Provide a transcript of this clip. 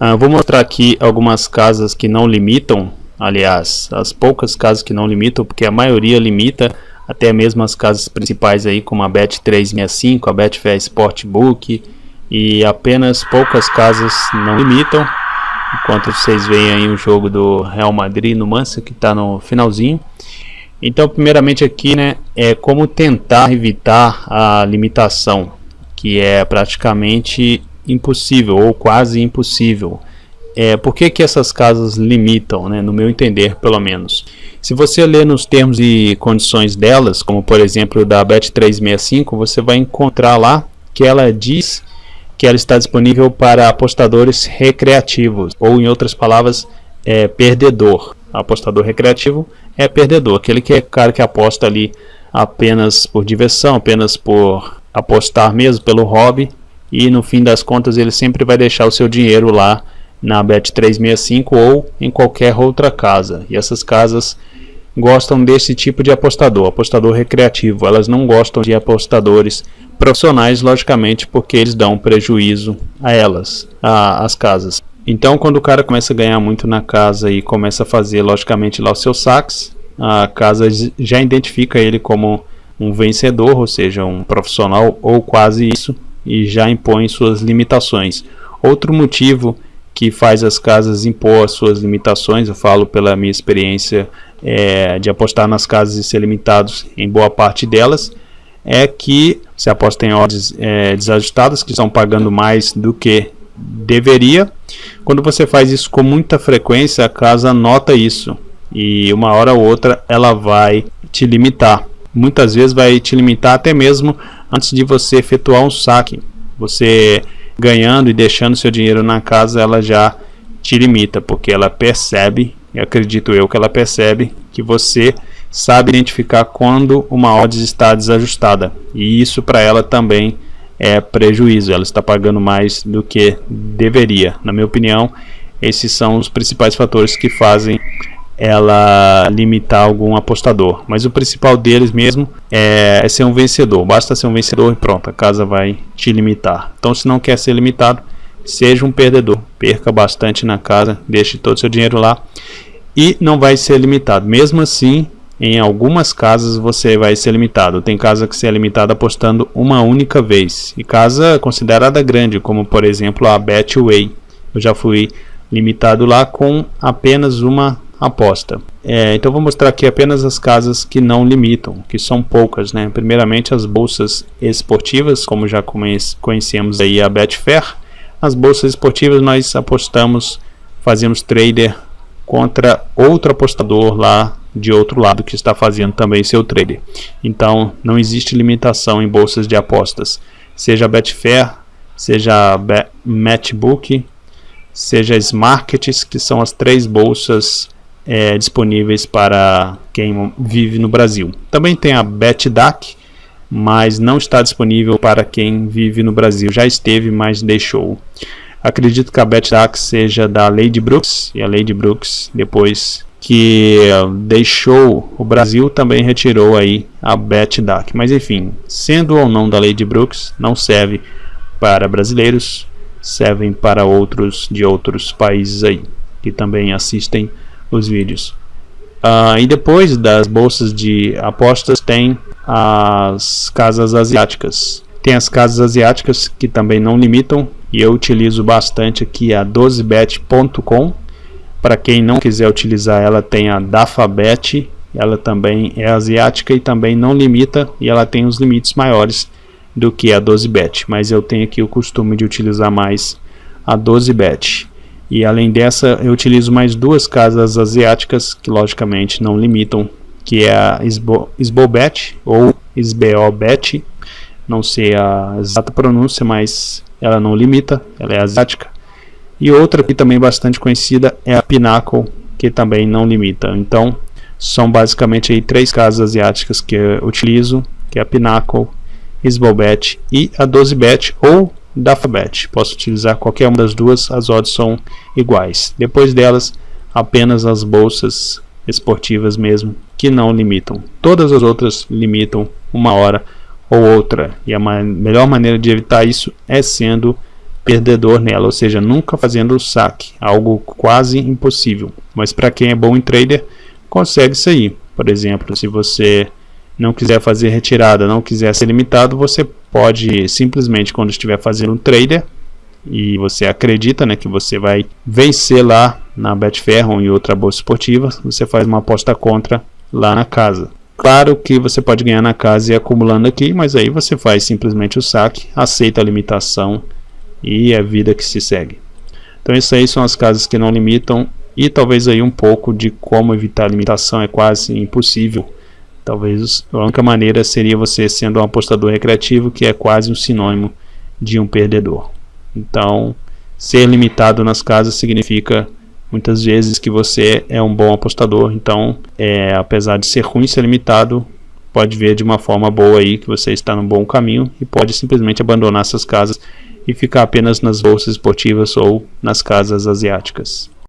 Uh, vou mostrar aqui algumas casas que não limitam, aliás, as poucas casas que não limitam, porque a maioria limita, até mesmo as casas principais aí, como a Bet365, a Betfair Sportbook, e apenas poucas casas não limitam, enquanto vocês veem aí o jogo do Real Madrid no Manchester, que está no finalzinho. Então, primeiramente aqui, né, é como tentar evitar a limitação, que é praticamente impossível ou quase impossível. É, por que, que essas casas limitam, né, no meu entender, pelo menos? Se você ler nos termos e condições delas, como por exemplo da Bet365, você vai encontrar lá que ela diz que ela está disponível para apostadores recreativos, ou em outras palavras, é, perdedor. Apostador recreativo é perdedor, aquele que é cara que aposta ali apenas por diversão, apenas por apostar mesmo, pelo hobby, e no fim das contas ele sempre vai deixar o seu dinheiro lá na Bet365 ou em qualquer outra casa. E essas casas gostam desse tipo de apostador, apostador recreativo. Elas não gostam de apostadores profissionais, logicamente, porque eles dão prejuízo a elas, a, as casas. Então, quando o cara começa a ganhar muito na casa e começa a fazer, logicamente, lá os seus saques, a casa já identifica ele como um vencedor, ou seja, um profissional ou quase isso, e já impõe suas limitações. Outro motivo que faz as casas impor as suas limitações, eu falo pela minha experiência é, de apostar nas casas e ser limitados em boa parte delas, é que se aposta em odds é, desajustadas, que estão pagando mais do que deveria. Quando você faz isso com muita frequência, a casa nota isso e uma hora ou outra ela vai te limitar. Muitas vezes vai te limitar até mesmo antes de você efetuar um saque. Você ganhando e deixando seu dinheiro na casa, ela já te limita, porque ela percebe, e acredito eu que ela percebe, que você sabe identificar quando uma odds está desajustada. E isso para ela também é prejuízo, ela está pagando mais do que deveria. Na minha opinião, esses são os principais fatores que fazem ela limitar algum apostador. Mas o principal deles mesmo é, é, ser um vencedor. Basta ser um vencedor e pronto, a casa vai te limitar. Então, se não quer ser limitado, seja um perdedor. Perca bastante na casa, deixe todo o seu dinheiro lá e não vai ser limitado. Mesmo assim, em algumas casas você vai ser limitado. Tem casa que você é limitado apostando uma única vez. E casa considerada grande, como por exemplo a Betway. Eu já fui limitado lá com apenas uma aposta. É, então vou mostrar aqui apenas as casas que não limitam, que são poucas, né? Primeiramente as bolsas esportivas, como já conhecemos aí a Betfair. As bolsas esportivas nós apostamos, fazemos trader contra outro apostador lá de outro lado que está fazendo também seu trader. Então não existe limitação em bolsas de apostas, seja Betfair, seja a Matchbook, seja as Markets, que são as três bolsas é, disponíveis para quem vive no Brasil. Também tem a BetDAC, mas não está disponível para quem vive no Brasil. Já esteve, mas deixou. Acredito que a BetDAC seja da Lady Brooks, e a Lady Brooks, depois que deixou o Brasil, também retirou aí a BetDAC. Mas enfim, sendo ou não da Lady Brooks, não serve para brasileiros, servem para outros de outros países aí, que também assistem os vídeos. Uh, e depois das bolsas de apostas tem as casas asiáticas. Tem as casas asiáticas que também não limitam e eu utilizo bastante aqui a 12bet.com. Para quem não quiser utilizar ela tem a Dafabet, ela também é asiática e também não limita e ela tem os limites maiores do que a 12bet, mas eu tenho aqui o costume de utilizar mais a 12bet. E além dessa, eu utilizo mais duas casas asiáticas que logicamente não limitam, que é a Sbo, Sbobet ou Sbobet, não sei a exata pronúncia, mas ela não limita, ela é asiática. E outra que também bastante conhecida é a Pinnacle, que também não limita. Então, são basicamente aí três casas asiáticas que eu utilizo, que é a Pinnacle, Sbobet e a 12bet ou da Alphabet. Posso utilizar qualquer uma das duas, as odds são iguais. Depois delas, apenas as bolsas esportivas mesmo, que não limitam. Todas as outras limitam uma hora ou outra. E a ma melhor maneira de evitar isso é sendo perdedor nela, ou seja, nunca fazendo o saque, algo quase impossível. Mas para quem é bom em trader, consegue aí. Por exemplo, se você não quiser fazer retirada, não quiser ser limitado, você pode simplesmente quando estiver fazendo um trader e você acredita né, que você vai vencer lá na Betfair ou em outra bolsa esportiva, você faz uma aposta contra lá na casa. Claro que você pode ganhar na casa e acumulando aqui, mas aí você faz simplesmente o saque, aceita a limitação e é a vida que se segue. Então isso aí são as casas que não limitam e talvez aí um pouco de como evitar a limitação é quase impossível. Talvez a única maneira seria você sendo um apostador recreativo, que é quase um sinônimo de um perdedor. Então, ser limitado nas casas significa muitas vezes que você é um bom apostador. Então, é, apesar de ser ruim ser limitado, pode ver de uma forma boa aí que você está no bom caminho e pode simplesmente abandonar essas casas e ficar apenas nas bolsas esportivas ou nas casas asiáticas.